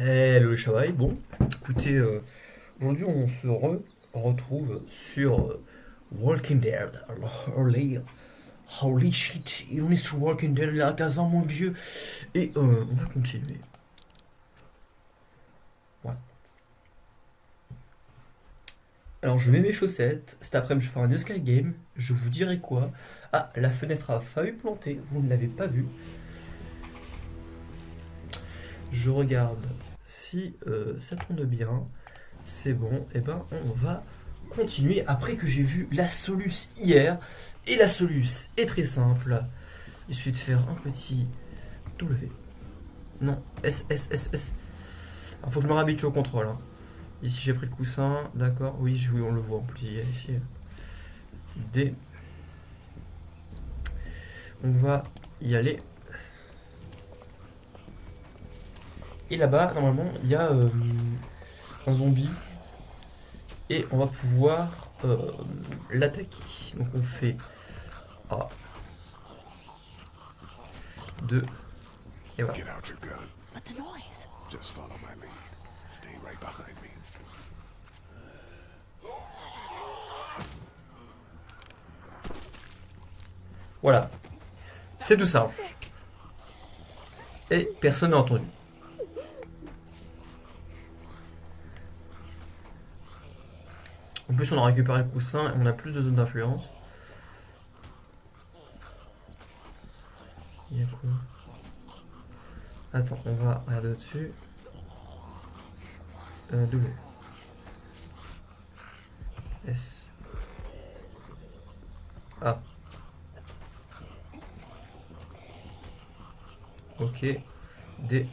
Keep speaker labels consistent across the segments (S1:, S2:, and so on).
S1: Hello chavailles, bon, écoutez, euh, aujourd'hui on se re- retrouve sur euh, Walking Dead. Alors, holy, holy shit, on est Walking Dead, il y a 15 ans, mon dieu. Et euh, on va continuer. Voilà. Alors je mets mes chaussettes, cet après-midi je ferai un Sky Game, je vous dirai quoi. Ah, la fenêtre a failli planter, vous ne l'avez pas vue. Je regarde si euh, ça tourne bien. C'est bon, et ben on va continuer après que j'ai vu la Solus hier. Et la Solus est très simple. Il suffit de faire un petit W. Non, S, S, S, S. Alors faut que je me réhabitue au contrôle. hein. Ici j'ai pris le coussin, d'accord. Oui, oui, on le voit en plus. ici. D. On va y aller. Et là-bas, normalement, il y a euh, un zombie. Et on va pouvoir euh, l'attaquer. Donc on fait A. 2. Et voilà.
S2: Get out your gun.
S3: But the noise.
S2: Just follow my lead. Stay right behind me.
S1: Voilà. C'est tout simple.
S3: Sick.
S1: Et personne n'a entendu. Plus, on a récupéré le coussin et on a plus de zones d'influence. Il y a quoi? Attends, on va regarder au-dessus. Euh, W. S. A. Ok. D.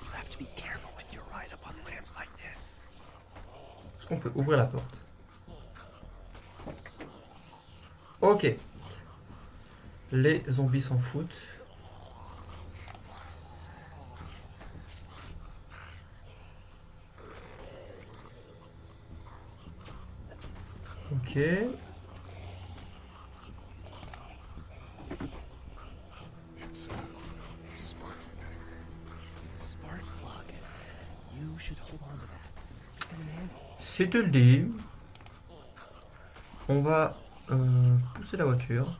S4: You have to be careful when you ride up on ramps like this.
S1: Est-ce qu'on peut ouvrir la porte Ok. Les zombies s'en foutent. Ok.
S2: It's uh, spark
S4: Spark plug. You should hold on to that. It's gonna
S1: on va euh, pousser la voiture.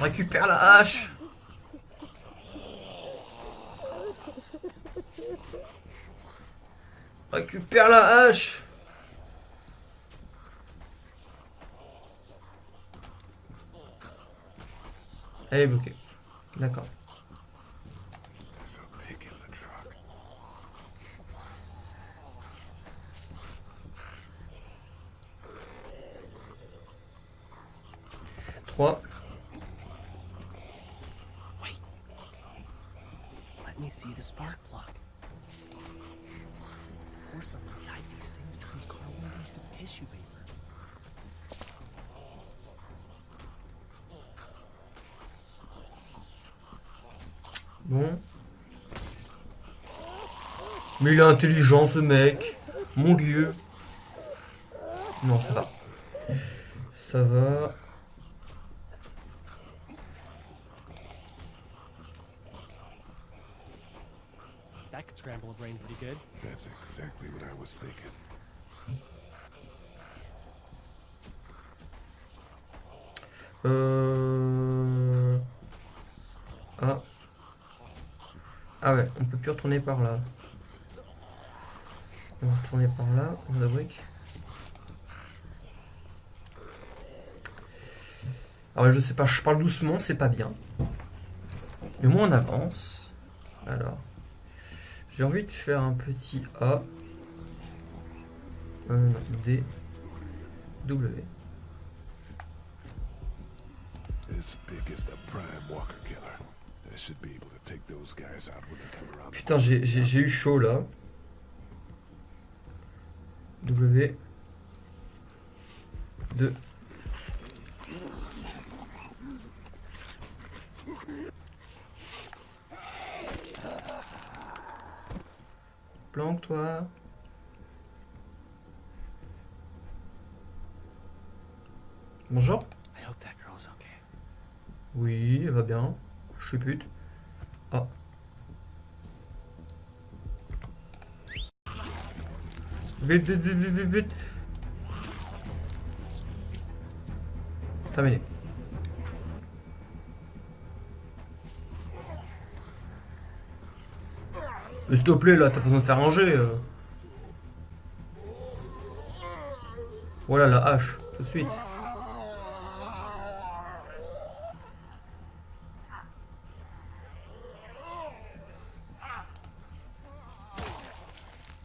S1: Récupère la hache. Récupère la hache Elle est bloquée. D'accord.
S2: There's a pig in the truck.
S1: Trois.
S4: Wait. Let me see the spark plug. Porcelain inside these things turns car windows to tissue paper.
S1: Bon. Mais il est intelligent ce mec. Mon dieu. Non, ça va. Ça va.
S4: That could scramble a brain pretty good.
S2: That's exactly what I was thinking.
S1: Euh... Ah. Ah ouais, on peut plus retourner par là. On va retourner par là, on a brique. Alors je sais pas, je parle doucement, c'est pas bien. Mais moins on avance. Alors. J'ai envie de faire un petit A. D. W.
S2: This is the prime walker killer. I should be able to take those guys out when they come around. the
S1: Putain, j'ai- eu chaud là. W. 2. planques, toi. Bonjour.
S4: I hope that girl's okay.
S1: Oui, elle va bien. Je suis pute. Ah. Vite, vite, vite, vite, vite, vite. Terminé. Mais s'il te plaît, là, t'as besoin de faire ranger. euh. Voilà la hache, tout de suite.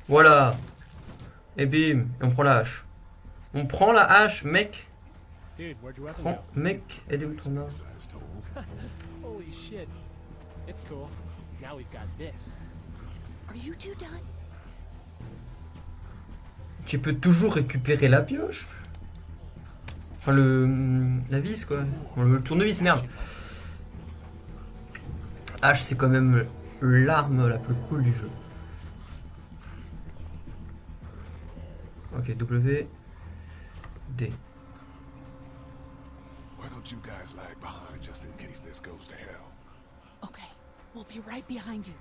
S1: Voilà. Et bim, et on prend la hache. On prend la hache, mec. Prends, mec, elle est où ton arme?
S2: Sized hole.
S4: Holy shit. It's cool. Now we've got this.
S3: Are you two done?
S1: Tu peux toujours récupérer la pioche. Enfin, le. La vis, quoi. Le tournevis, merde. H, c'est quand même l'arme la plus cool du jeu. Ok, W. D.
S2: Why don't you guys lag behind just in case this goes to hell?
S3: Okay, we'll be right behind you.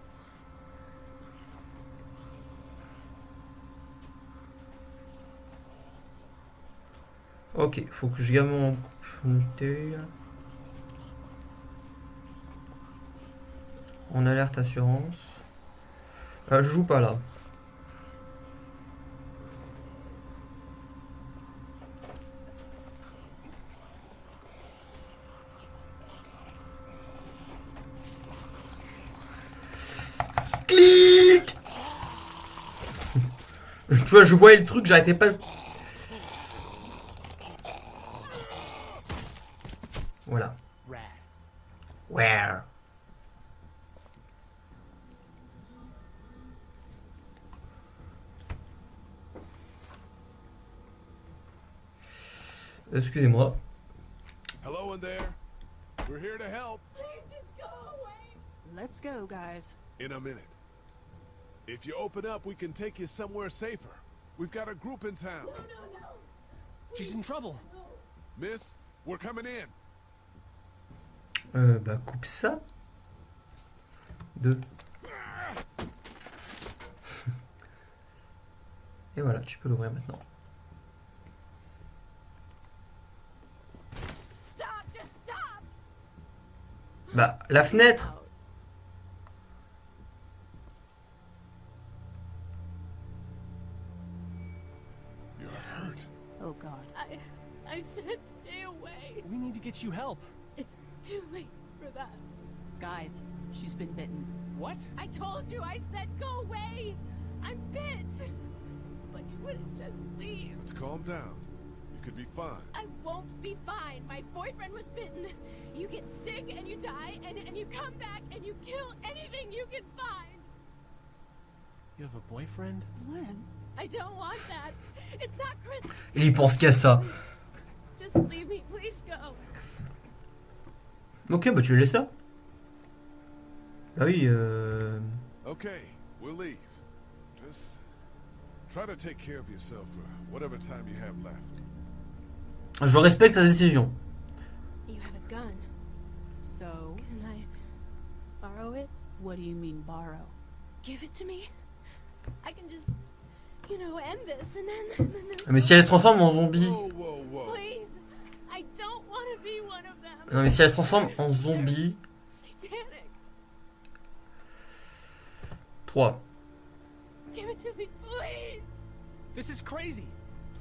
S1: Ok, faut que je garde mon. En alerte assurance. Euh, je joue pas là. Tu vois, je voyais le truc, j'arrêtais pas. Voilà. Where? Excusez-moi.
S2: Hello in there. We're here to help
S3: Let's go, guys.
S2: in a minute. If you open up, we can take you somewhere safer. We've got a group in town.
S4: She's in trouble.
S2: Miss, we're coming in.
S1: Euh, bah, coupe ça. Deux. Et voilà, tu peux l'ouvrir maintenant.
S3: Stop! Just stop!
S1: Bah, la fenêtre
S4: get you help.
S5: It's too late for that.
S3: Guys, she's been bitten.
S4: What?
S5: I told you, I said go away. I'm bit. But you wouldn't just leave.
S2: Let's calm down. You could be fine.
S5: I won't be fine. My boyfriend was bitten. You get sick and you die, and, and you come back and you kill anything you can find.
S4: You have a boyfriend?
S3: Glenn?
S5: I don't want that. It's not Chris.
S1: Il y pense qu'à ça.
S5: Just leave me. Please go.
S1: Ok, bah tu le laisses là. Bah oui, euh...
S2: Okay, we'll leave. Just try to take care of yourself for whatever time you have left.
S1: Je respecte ta décision.
S5: You have a gun.
S3: So,
S5: Can I borrow it?
S3: what do you mean borrow?
S5: Give it to me. I can just, you know, end this, and then, and then there's
S1: Mais si elle se transforme en zombie...
S2: Whoa, whoa, whoa.
S5: Please,
S1: Non mais si elle se transforme en zombie...
S5: Satanic.
S1: 3.
S5: Give it to me, please.
S4: This is crazy.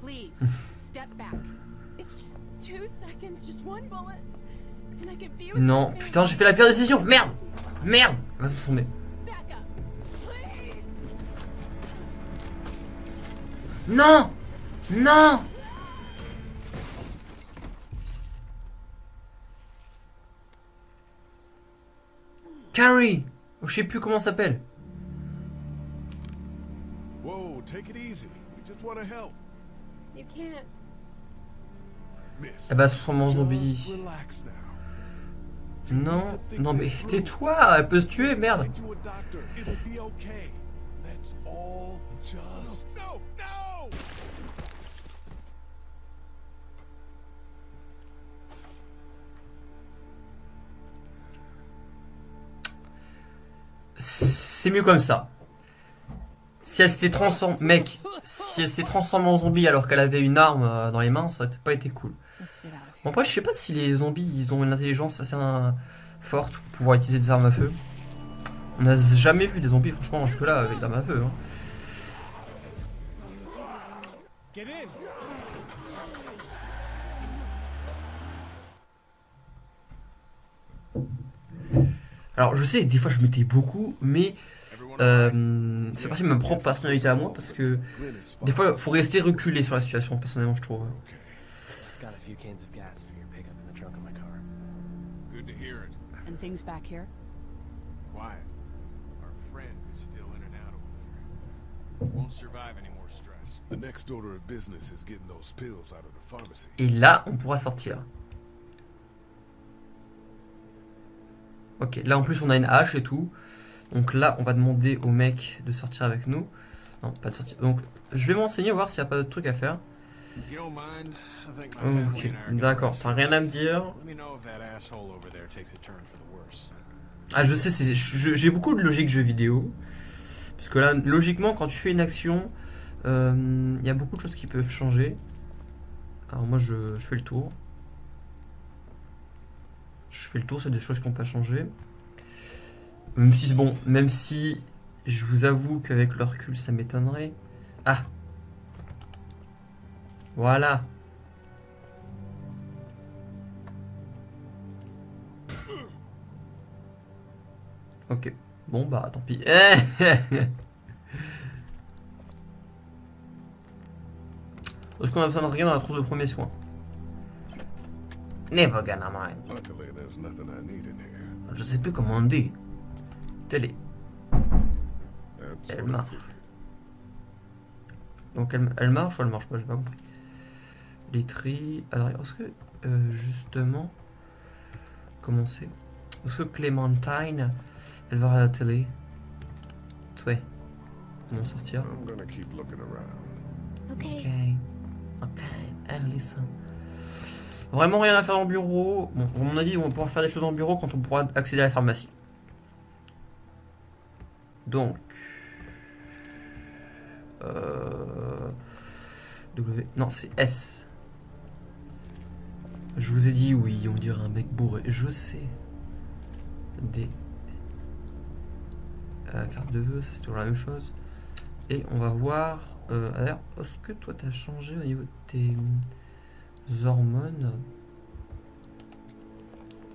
S3: Please, step back.
S5: It's just two seconds, just one bullet, and I can be with
S1: Non, putain, j'ai fait la pire décision. Merde Merde Elle va se transformer. Non Non Carrie Oh, Je sais plus comment ça s'appelle.
S2: Whoa, take it easy. We just want to help.
S5: You can't.
S2: Miss.
S1: Elle va se transformer en
S2: just
S1: zombie. Non, non mais tais-toi, elle peut se tuer, merde. C'est mieux comme ça. Si elle s'était transformée, mec, si elle s'était transformée en zombie alors qu'elle avait une arme euh, dans les mains, ça aurait pas été cool. Bon, après, je sais pas si les zombies, ils ont une intelligence assez euh, forte pour pouvoir utiliser des armes à feu. On n'a jamais vu des zombies, franchement, jusque-là, avec des armes à feu. hein. Alors, je sais, des fois, je mettais beaucoup, mais euh, c'est parti de ma propre personnalité à moi, parce que des fois, faut rester reculé sur la situation, personnellement, je trouve.
S2: Okay.
S4: Got a few cans of gas for your pickup in the trunk of my car.
S2: Good to hear it.
S3: And things back here?
S6: Quiet. Our friend is still in and out over there. Won't survive any more stress.
S2: The next order of business is getting those pills out of the pharmacy.
S1: Et là, on pourra sortir. Ok, là en plus on a une hache et tout. Donc là, on va demander au mec de sortir avec nous. Non, pas de sortir. Donc, je vais m'enseigner, voir s'il n'y a pas d'autres trucs à faire. Ok, d'accord, t'as rien à me dire. Ah, je sais, j'ai beaucoup de logique jeu vidéo. Parce que là, logiquement, quand tu fais une action, euh, il y a beaucoup de choses qui peuvent changer. Alors moi, je fais le tour. Je fais le tour, c'est des choses qui n'ont pas changé. Même si, bon, même si je vous avoue qu'avec le recul, ça m'étonnerait. Ah Voilà Ok. Bon bah tant pis. Est-ce qu'on a besoin de rien dans la trousse de premier soin? Never gonna mind.
S2: Luckily, there's nothing I need in here.
S1: Je sais plus comment on dit. Télé. Elle marche. Donc elle, elle marche ou elle marche pas J'ai pas compris. Les tri. Alors est-ce que euh, justement. Comment c'est Est-ce que Clémentine elle va à la télé Ouais. Comment sortir
S2: I'm gonna keep looking around.
S1: Ok.
S5: Okay.
S1: Ok. Vraiment rien à faire en bureau. Bon, à mon avis, on pouvoir faire des choses en bureau quand on pourra accéder à la pharmacie. Donc. Euh, W. Non, c'est S. Je vous ai dit oui, on dirait un mec bourré. Je sais. D. Euh, carte de vœux, ça c'est toujours la même chose. Et on va voir. Euh, alors, est-ce que toi t'as changé au niveau de tes hormones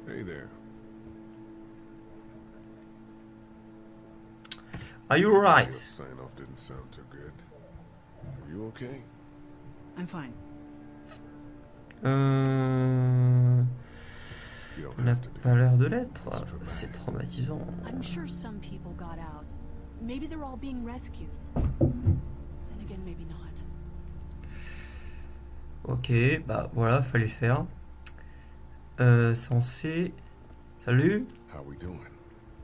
S2: Hey there.
S1: Are you right?
S2: sign off didn't sound too good. Are you okay?
S3: I'm fine.
S1: Euh, n'a pas l'air de l'être. C'est traumatisant.
S3: I'm sure some people got out. Maybe they're all being rescued.
S1: Ok, bah voilà, fallait le faire. Euh, censé. Salut.
S2: How we doing?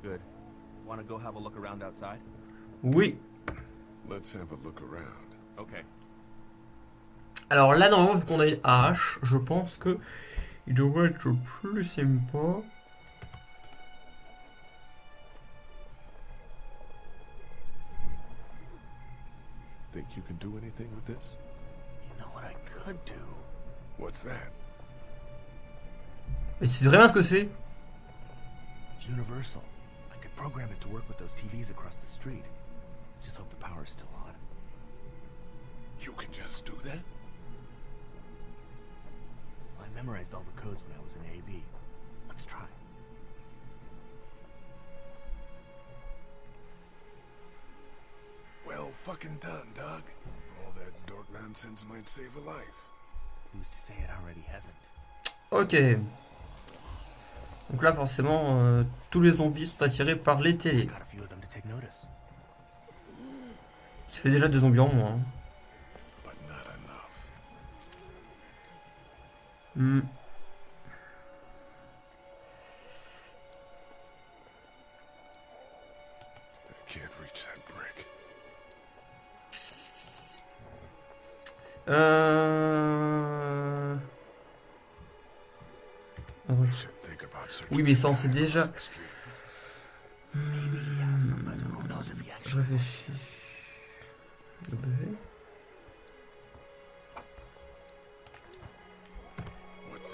S7: Good. Want to go have a look around outside?
S1: Oui.
S2: Let's have a look around.
S7: Okay.
S1: Alors là, normalement, vu qu'on a une hache, je pense que il devrait être plus sympa.
S2: Think you can do anything with this?
S7: Could do?
S2: What's that?
S1: Mais tu sais vraiment ce que c'est
S7: It's universal. I could program it to work with those TVs across the street. Just hope the power's still on.
S2: You can just do that?
S7: I memorized all the codes when I was in AV. Let's try.
S2: Well fucking done, Doug. Nonsense might save a life.
S7: Who's to say it already hasn't?
S1: Ok. Donc là, forcément, euh, tous les zombies sont attirés par les télés. Ça fait déjà des zombies en moins. hein. Euh... Ah Oui, mais ça, on sait déjà.
S7: actually...
S1: réfléchis.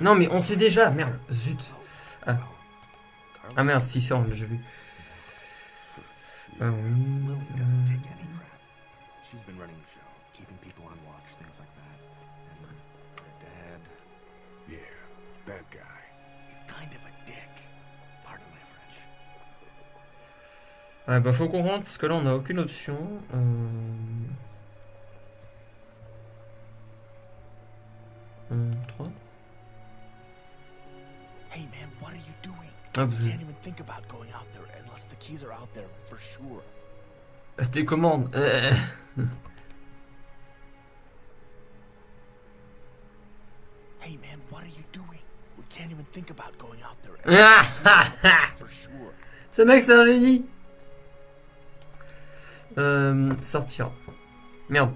S1: Non, mais on sait déjà. Merde, zut. Ah, ah merde, si, ça, on l'a déjà vu. Ah. Ah bah faut qu'on rentre parce que là on a aucune option. Euh... Euh, 3
S7: Hey man, what are you doing?
S1: Ah que
S7: can't even think about going out there unless the keys are out there for sure.
S1: Euh, tes commandes. Euh.
S7: Hey man, what are you doing? We can't even think about going out there
S1: Ah, ah, ah.
S7: for sure.
S1: Ce mec c'est un génie. Euh, sortir. Merde.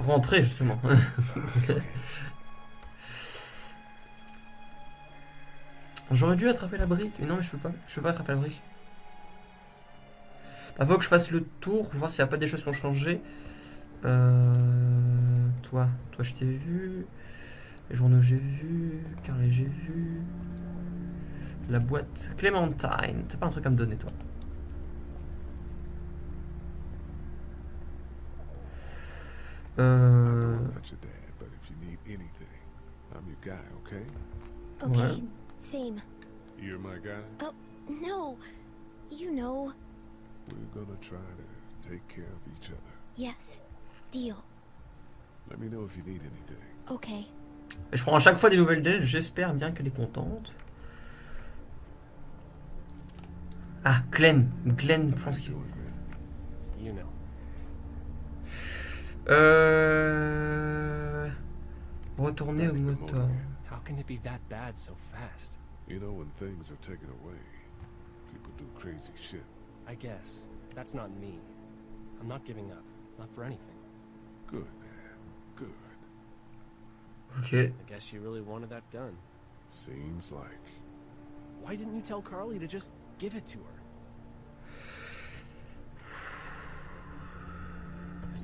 S1: Rentrer justement. J'aurais dû attraper la brique. Mais non mais je peux pas. Je peux pas attraper la brique. Il faut que je fasse le tour, voir s'il n'y a pas des choses qui ont changé. Euh, toi, toi je t'ai vu. Les journaux j'ai vu. Carlet j'ai vu. La boîte Clémentine. T'as pas un truc à me donner toi
S2: I
S1: Euh...
S2: don't know about your dad, but if you need anything, I'm your guy, okay?
S8: Okay, same.
S2: You're my guy?
S8: No, you know.
S2: We're gonna try to take care of each other.
S8: Yes, deal.
S2: Let me know if you need anything.
S8: Okay.
S1: Je prends à chaque fois des nouvelles d'elle, j'espère bien qu'elle est contente. Ah, Glenn. Glenn, je pense qu'il...
S2: Doing, man?
S4: You know.
S1: Euh... Retourner au
S2: Back
S1: moteur.
S4: How can it be that bad so fast?
S2: You know, when things are taken away, people do crazy shit.
S4: I guess. That's not me. I'm not giving up. Not for anything.
S2: Good, man. Good.
S1: Ok.
S4: I guess you really wanted that gun.
S2: Seems like.
S4: Why didn't you tell Carly to just give it to her?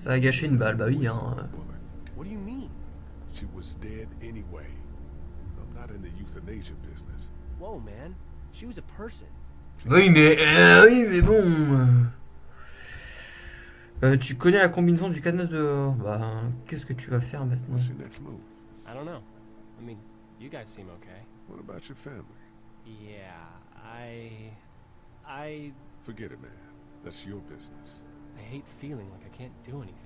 S1: Ça a gâché une balle, bah oui, hein.
S2: Bullet.
S4: What do you mean?
S2: She was dead anyway. I'm not in the euthanasia business.
S4: Whoa, man. She was a person.
S1: Oui, mais... euh, oui, mais bon... Euh, tu connais la combinaison du cadenas dehors. Bah, qu'est-ce que tu vas faire maintenant?
S2: What's your next move?
S4: I don't know. I mean, you guys seem okay.
S2: What about your family?
S4: Yeah, I. I.
S2: Forget it, man. That's your business.
S4: I hate feeling like I can't do anything.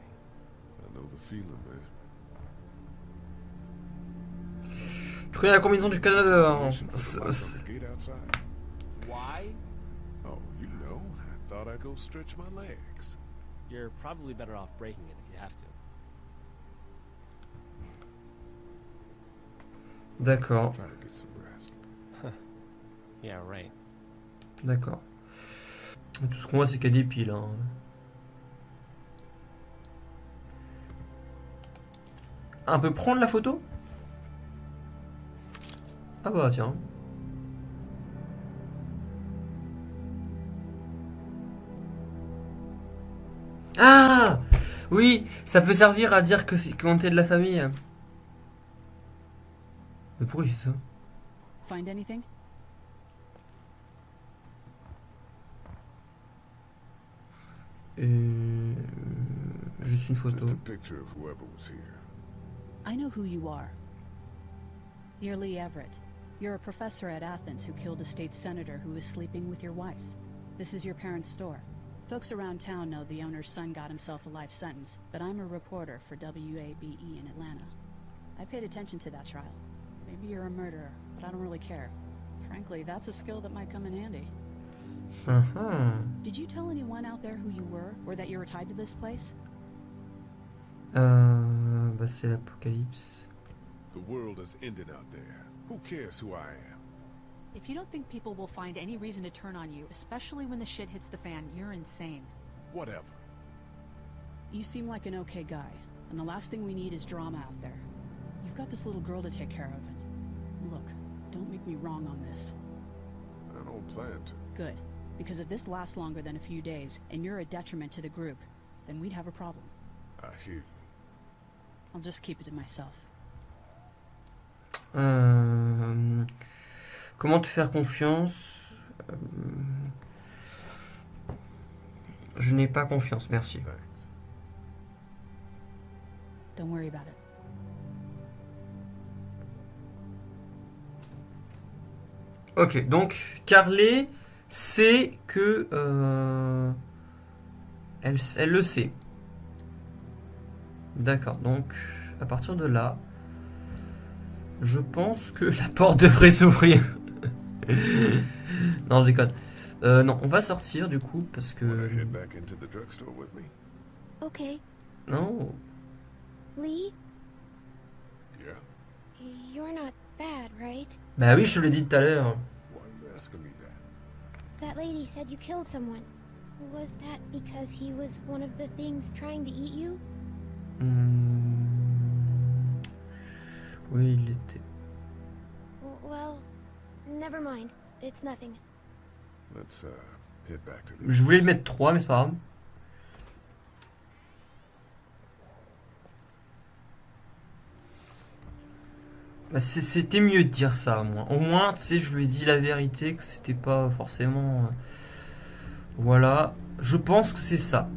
S2: I know the feeling, man.
S1: Tu connais la combinaison du
S2: outside?
S4: Why?
S2: Oh, you know, I thought I'd go stretch my legs.
S4: You're probably better off breaking it if you have to.
S1: D'accord.
S4: Yeah, right.
S1: d'accord. Tout ce qu'on voit, c'est qu'il y a des piles. Hein. Un peu prendre la photo? Ah bah tiens. Ah Oui, ça peut servir à dire que c'est qu'on est de la famille. Mais pourquoi il fait ça?
S3: Find anything?
S1: Euh, Juste une photo.
S2: Just a picture of whoever was here.
S3: I know who you are. You're Lee Everett. You're a professor at Athens who killed a state senator who was sleeping with your wife. This is your parents' store. Folks around town know the owner's son got himself a life sentence, but I'm a reporter for WABE in Atlanta. I paid attention to that trial. Maybe you're a murderer, but I don't really care. Frankly, that's a skill that might come in handy.
S1: Uh-huh.
S3: Did you tell anyone out there who you were, or that you were tied to this place?
S1: Euh, bah c'est l'apocalypse.
S2: The world is ending out there. Who cares who I am?
S3: If you don't think people will find any reason to turn on you, especially when the shit hits the fan, you're insane.
S2: Whatever.
S3: You seem like an okay guy. And the last thing we need is drama out there. You've got this little girl to take care of, and look, don't make me wrong on this.
S2: I don't plan to.
S3: Good. Because if this lasts longer than a few days, and you're a detriment to the group, then we'd have a problem.
S2: I hear you.
S3: I'll just keep it to myself.
S1: Euh, comment te faire confiance? Euh, Je n'ai pas confiance, merci.
S3: Don't worry about it.
S1: Ok, donc Carly sait que... euh, elle, elle le sait. D'accord, donc à partir de là, je pense que la porte devrait s'ouvrir. non, je déconne. Euh, non, on va sortir du coup parce que...
S8: Okay.
S1: Non,
S8: Lee,
S2: Yeah?
S8: you're not bad, right?
S1: bah oui, je te l'ai dit tout à l'heure.
S2: That
S8: lady said you killed someone. Was that because he was one of the things trying to eat you?
S1: Hmm. Oui, il était...
S8: W- Well, never mind. It's nothing.
S2: Let's uh head back to the.
S1: Je voulais mettre 3, mais c'est pas grave. Bah, c'était mieux de dire ça, au moins. Au moins, tu sais, je lui ai dit la vérité, que c'était pas forcément... euh, Voilà. Je pense que c'est ça.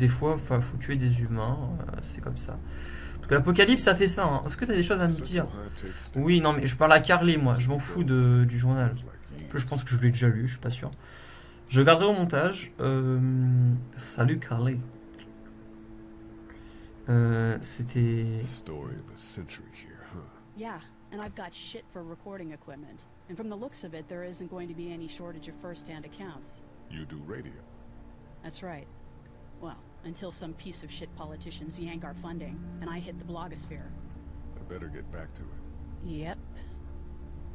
S1: Des fois, il faut tuer des humains, euh, c'est comme ça. Parce que l'apocalypse, ça fait ça. hein. Est-ce que t'as des choses à me dire? Oui, non, mais je parle à Carly, moi. Je m'en fous de, du journal. Je pense que je l'ai déjà lu, je suis pas sûr. Je garderai au montage. Euh, salut Carly. Euh, C'était.
S2: Story of the century here, huh?
S3: Yeah, and I've got shit for recording equipment. And from the looks of it, there isn't going to be any shortage of first-hand accounts.
S2: You do radio.
S3: That's right. Well, until some piece of shit politicians yank our funding, and I hit the blogosphere.
S2: I better get back to it.
S3: Yep.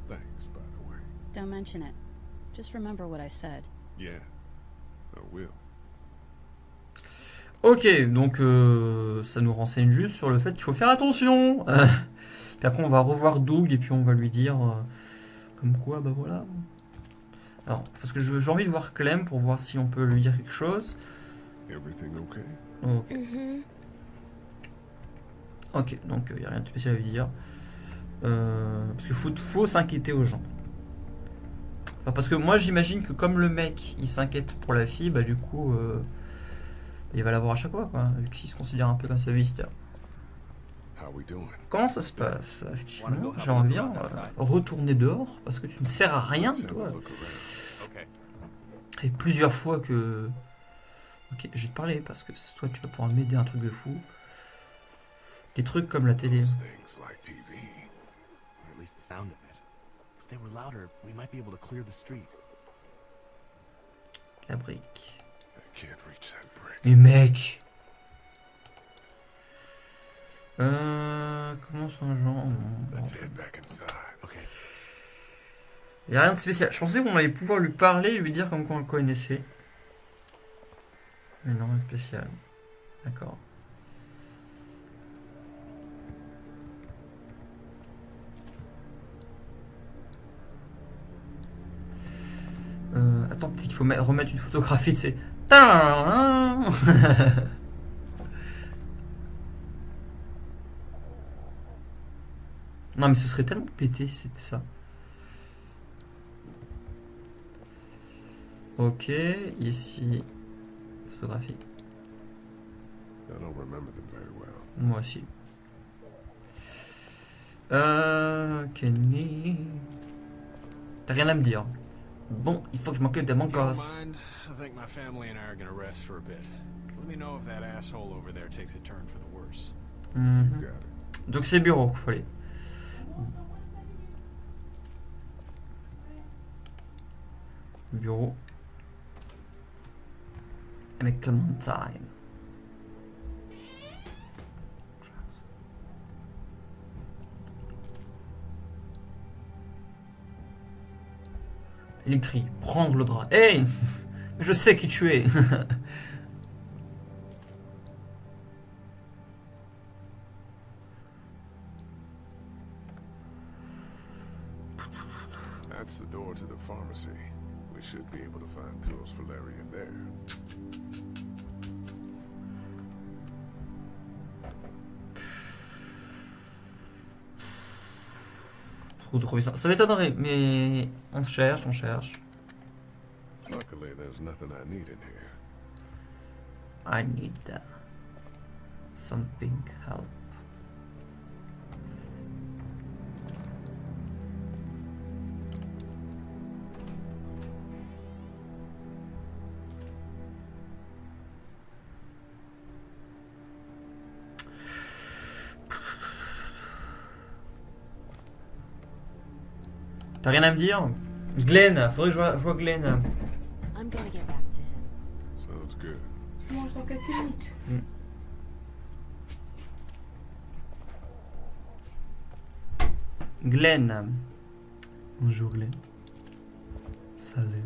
S2: Thanks, by the way.
S3: Don't mention it. Just remember what I said.
S2: Yeah, I will.
S1: Ok, donc euh, ça nous renseigne juste sur le fait qu'il faut faire attention. Euh, puis après, on va revoir Doug et puis on va lui dire. euh, comme quoi, bah voilà. Alors, parce que j'ai envie de voir Clem pour voir si on peut lui dire quelque chose.
S2: Everything okay?
S1: Ok.
S8: Mm-hmm.
S1: Ok, donc il n'y a rien de spécial à lui dire. Euh, parce qu'il faut, faut s'inquiéter aux gens. Enfin, parce que moi j'imagine que comme le mec il s'inquiète pour la fille, bah du coup euh, il va l'avoir à chaque fois, quoi, vu qu'il se considère un peu comme sa visiteur.
S2: How we doing?
S1: Comment ça se passe Effectivement, j'aimerais bien euh, retourner dehors parce que tu ne sers à rien, toi. Et plusieurs fois que. Ok, je vais te parler parce que soit tu vas pouvoir m'aider un truc de fou. Des trucs comme la télé.
S2: Those things like TV.
S7: Or at least the sound of it. If they were louder, we might be able to clear the street.
S1: La brique.
S2: I can't reach that brick.
S1: Mais mec Euh. Comment ça, genre
S2: Let's head back inside.
S7: Okay.
S1: Il a rien de spécial. Je pensais qu'on allait pouvoir lui parler et lui dire comme quoi on le connaissait. Mais non, rien de spécial. D'accord. Euh, attends, peut-être qu'il faut me- remettre une photographie de ces. Non, mais ce serait tellement pété si c'était ça. Ok, ici, photographie.
S2: I don't remember them very well.
S1: Moi aussi. Euh, Kenny. T'as rien à me dire. Bon, il faut que je m'occupe de mon gosse.
S6: mind, I think my family and I are gonna rest for a bit. Let me know if that asshole over there takes a turn for the worse.
S2: Got it.
S1: Donc c'est le bureau, faut aller. Bureau avec Clementine. Électri, prendre le drap. Hey Je sais qui tu es
S2: That's the door to the pharmacy. Should be able to find pills for Larry in there.
S1: Trop trop bizarre. Ça m'étonnerait, mais on cherche, on cherche.
S2: Luckily, there's nothing I need in here.
S1: I need uh, something help. T'as rien à me dire Glenn, faudrait que je vois, je vois Glenn.
S3: I'm gonna get back to him.
S2: Sounds good.
S9: Je mange dans quelques minutes.
S1: Glenn. Bonjour Glenn. Salut.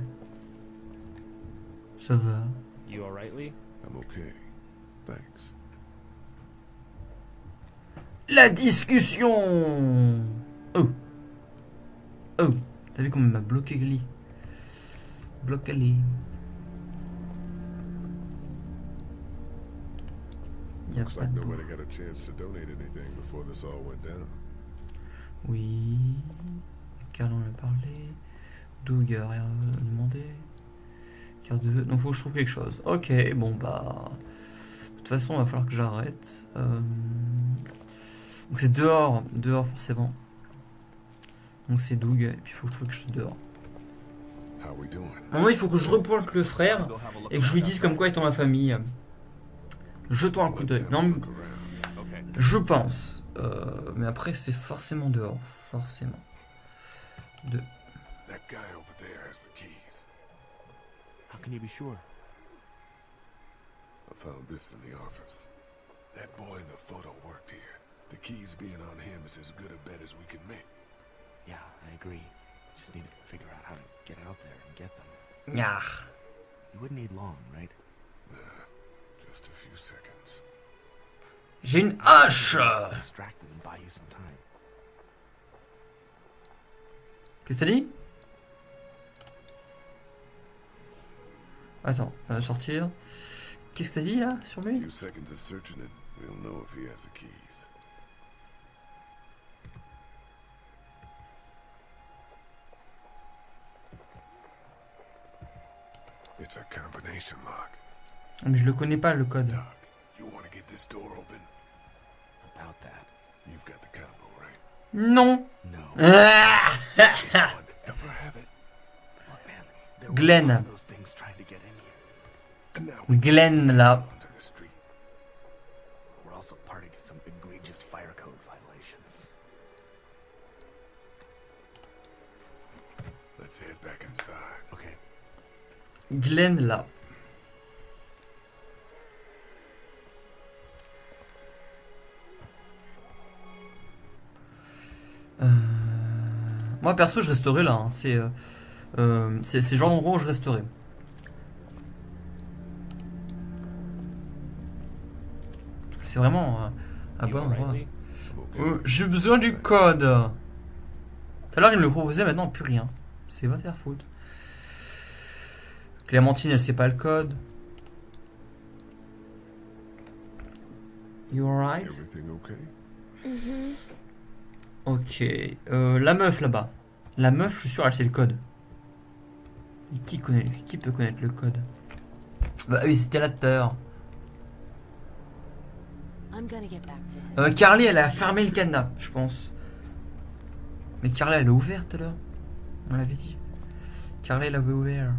S1: Ça va?
S4: You alright, Lee?
S2: I'm okay. Thanks.
S1: La discussion T'as vu comment il m'a bloqué Glee Bloqué Glee. Y a pas de. Oui. Carl en a parlé. Doug a rien demandé. Carte de. Donc faut que je trouve quelque chose. Ok, bon bah. De toute façon, il va falloir que j'arrête. Euh, Donc c'est dehors. Dehors forcément. Donc c'est Doug. Et puis il faut que je trouve quelque chose dehors. Moment, il faut que je repointe le frère et que je lui dise comme quoi est dans ma famille. Jetons un coup d'œil. Non, je pense. Euh, mais après, c'est forcément dehors. Forcément. De...
S2: That guy over there has the keys.
S7: How can you be sure?
S2: I found this in the office. That boy in the photo worked here. The keys being on him is as good a bet as we can make.
S7: Yeah, I agree. Just need to figure out how to get out there and get them.
S1: Nyah.
S7: You wouldn't need long, right?
S2: Nah, just a few seconds.
S1: J'ai une hache
S7: Distract them and buy you some time.
S1: Qu'est-ce que t'as dit Attends, euh, sortir. Qu'est-ce que t'as dit là sur lui Mais je le connais pas le code.
S2: Doc, you want to get
S1: Glenn là. Euh, Moi perso je resterai là. hein. C'est euh, euh, c'est c'est genre d'endroit où je resterai. C'est vraiment euh, un bon endroit. J'ai besoin du code. Tout à l'heure il me le proposait, maintenant plus rien. C'est va faire foutre. Clémentine elle sait pas le code. You alright?
S2: Everything okay?
S8: Mm-hmm.
S1: Ok. Euh, la meuf là-bas. La meuf, je suis sûr, elle sait le code. Et qui, connaît, qui peut connaître le code? Bah oui, c'était là tout à l'heure.
S3: To him.
S1: Euh, Carly, elle a fermé le cadenas, je pense. Mais Carly, elle a ouvert tout à l'heure. On l'avait dit. Carly, elle avait ouvert.